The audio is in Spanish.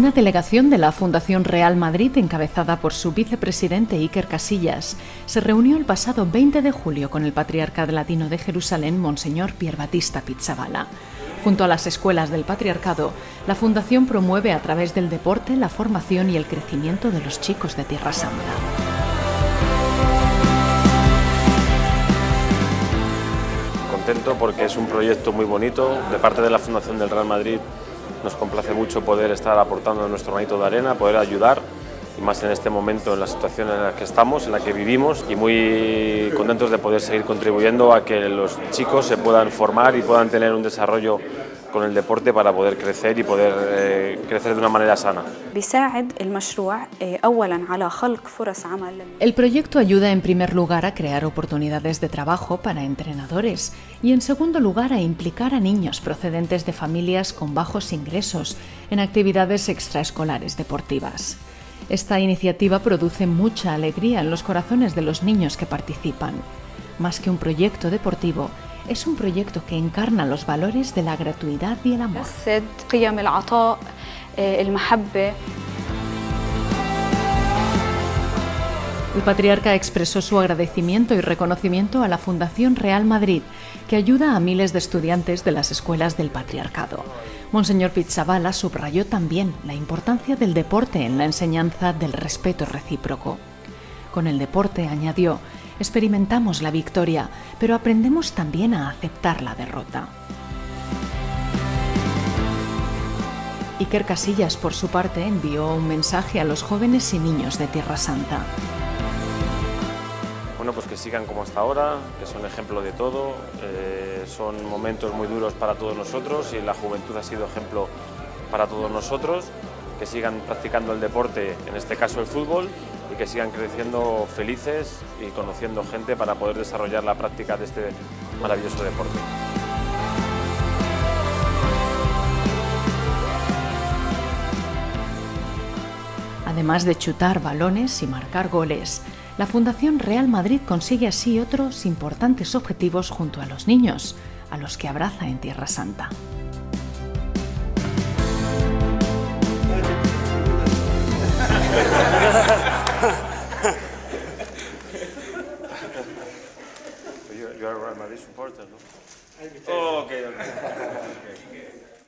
Una delegación de la Fundación Real Madrid, encabezada por su vicepresidente Iker Casillas, se reunió el pasado 20 de julio con el Patriarcado Latino de Jerusalén, Monseñor Pier Batista Pizzabala. Junto a las escuelas del Patriarcado, la Fundación promueve a través del deporte la formación y el crecimiento de los chicos de Tierra Santa. Contento porque es un proyecto muy bonito de parte de la Fundación del Real Madrid nos complace mucho poder estar aportando nuestro granito de arena, poder ayudar y más en este momento, en la situación en la que estamos, en la que vivimos y muy contentos de poder seguir contribuyendo a que los chicos se puedan formar y puedan tener un desarrollo con el deporte para poder crecer y poder eh, crecer de una manera sana. El proyecto ayuda en primer lugar a crear oportunidades de trabajo para entrenadores y en segundo lugar a implicar a niños procedentes de familias con bajos ingresos en actividades extraescolares deportivas. Esta iniciativa produce mucha alegría en los corazones de los niños que participan. Más que un proyecto deportivo, es un proyecto que encarna los valores de la gratuidad y el amor. El patriarca expresó su agradecimiento y reconocimiento a la Fundación Real Madrid, que ayuda a miles de estudiantes de las escuelas del patriarcado. Monseñor Pizzabala subrayó también la importancia del deporte en la enseñanza del respeto recíproco. Con el deporte, añadió, experimentamos la victoria, pero aprendemos también a aceptar la derrota. Iker Casillas, por su parte, envió un mensaje a los jóvenes y niños de Tierra Santa. Bueno, pues que sigan como hasta ahora, que son ejemplo de todo, eh, son momentos muy duros para todos nosotros y la juventud ha sido ejemplo para todos nosotros, que sigan practicando el deporte, en este caso el fútbol, y que sigan creciendo felices y conociendo gente para poder desarrollar la práctica de este maravilloso deporte. Además de chutar balones y marcar goles, la Fundación Real Madrid consigue así otros importantes objetivos junto a los niños, a los que abraza en Tierra Santa. you're, you're a Real Madrid supporter, no? Oh, okay, okay. okay.